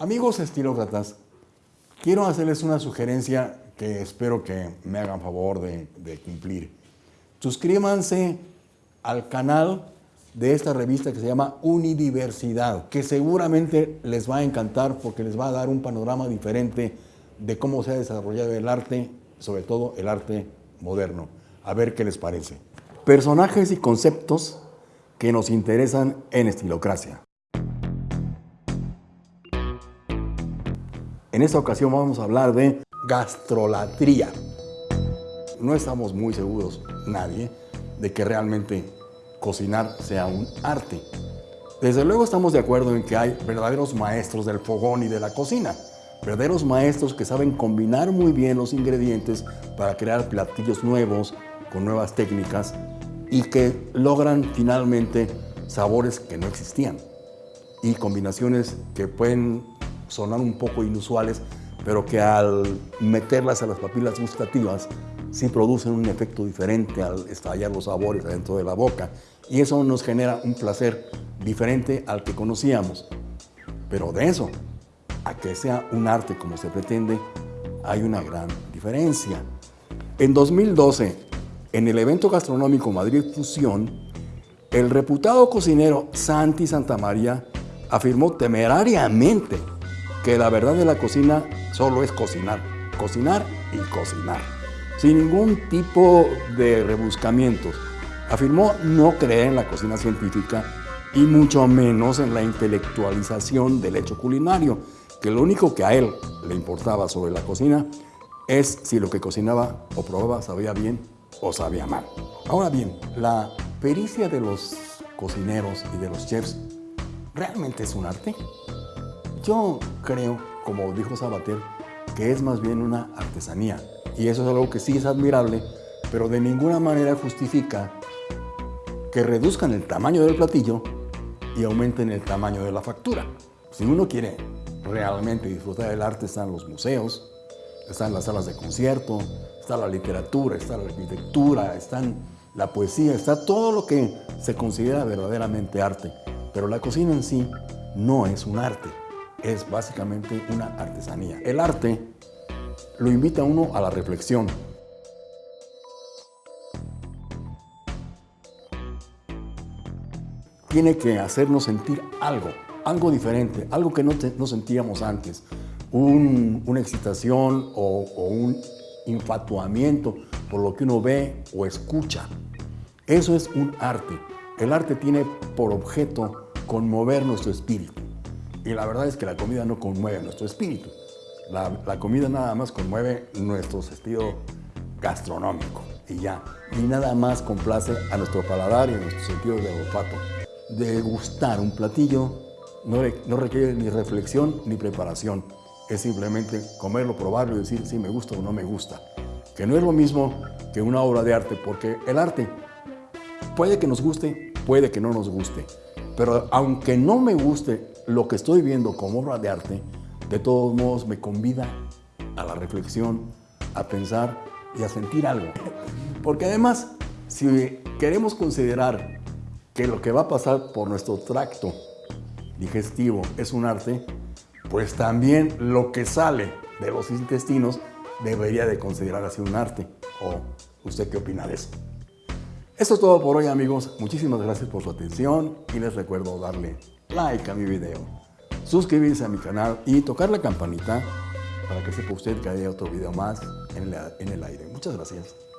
Amigos estilócratas, quiero hacerles una sugerencia que espero que me hagan favor de, cumplir. Suscríbanse al canal de esta revista que se llama Unidiversidad, que seguramente les va a encantar porque les va a dar un panorama diferente de cómo se ha desarrollado el arte, sobre todo el arte moderno. A ver qué les parece. Personajes y conceptos que nos interesan en Estilocracia. En esta ocasión vamos a hablar de gastrolatría. No estamos muy seguros, nadie, de que realmente cocinar sea un arte. Desde luego estamos de acuerdo en que hay verdaderos maestros del fogón y de la cocina, verdaderos maestros que saben combinar muy bien los ingredientes para crear platillos nuevos, con nuevas técnicas y que logran finalmente sabores que no existían y combinaciones que pueden sonar un poco inusuales, pero que al meterlas a las papilas gustativas sí producen un efecto diferente al estallar los sabores dentro de la boca y eso nos genera un placer diferente al que conocíamos. Pero de eso a que sea un arte como se pretende, hay una gran diferencia. En 2012, en el evento gastronómico Madrid Fusión, el reputado cocinero Santi Santamaría afirmó temerariamente que la verdad de la cocina solo es cocinar, cocinar y cocinar, sin ningún tipo de rebuscamientos. Afirmó no creer en la cocina científica y mucho menos en la intelectualización del hecho culinario, que lo único que a él le importaba sobre la cocina es si lo que cocinaba o probaba sabía bien o sabía mal. Ahora bien, la pericia de los cocineros y de los chefs realmente es un arte. Yo creo, como dijo Sabater, que es más bien una artesanía. Y eso es algo que sí es admirable, pero de ninguna manera justifica que reduzcan el tamaño del platillo y aumenten el tamaño de la factura. Si uno quiere realmente disfrutar del arte, están los museos, están las salas de concierto, está la literatura, está la arquitectura, están la poesía, está todo lo que se considera verdaderamente arte. Pero la cocina en sí no es un arte es básicamente una artesanía. El arte lo invita a uno a la reflexión. Tiene que hacernos sentir algo, algo diferente, algo que no, no sentíamos antes. una excitación o, o un infatuamiento por lo que uno ve o escucha. Eso es un arte. El arte tiene por objeto conmover nuestro espíritu. Y la verdad es que la comida no conmueve nuestro espíritu. La, comida nada más conmueve nuestro sentido gastronómico y ya. Y nada más complace a nuestro paladar y a nuestro sentido de olfato. Degustar un platillo no, no requiere ni reflexión ni preparación. Es simplemente comerlo, probarlo y decir si me gusta o no me gusta. Que no es lo mismo que una obra de arte, porque el arte puede que nos guste, puede que no nos guste. Pero aunque no me guste lo que estoy viendo como obra de arte, de todos modos me convida a la reflexión, a pensar y a sentir algo. Porque además, si queremos considerar que lo que va a pasar por nuestro tracto digestivo es un arte, pues también lo que sale de los intestinos debería de considerarse un arte. ¿O usted qué opina de eso? Esto es todo por hoy amigos, muchísimas gracias por su atención y les recuerdo darle like a mi video, suscribirse a mi canal y tocar la campanita para que sepa usted que haya otro video más en el, en el aire. Muchas gracias.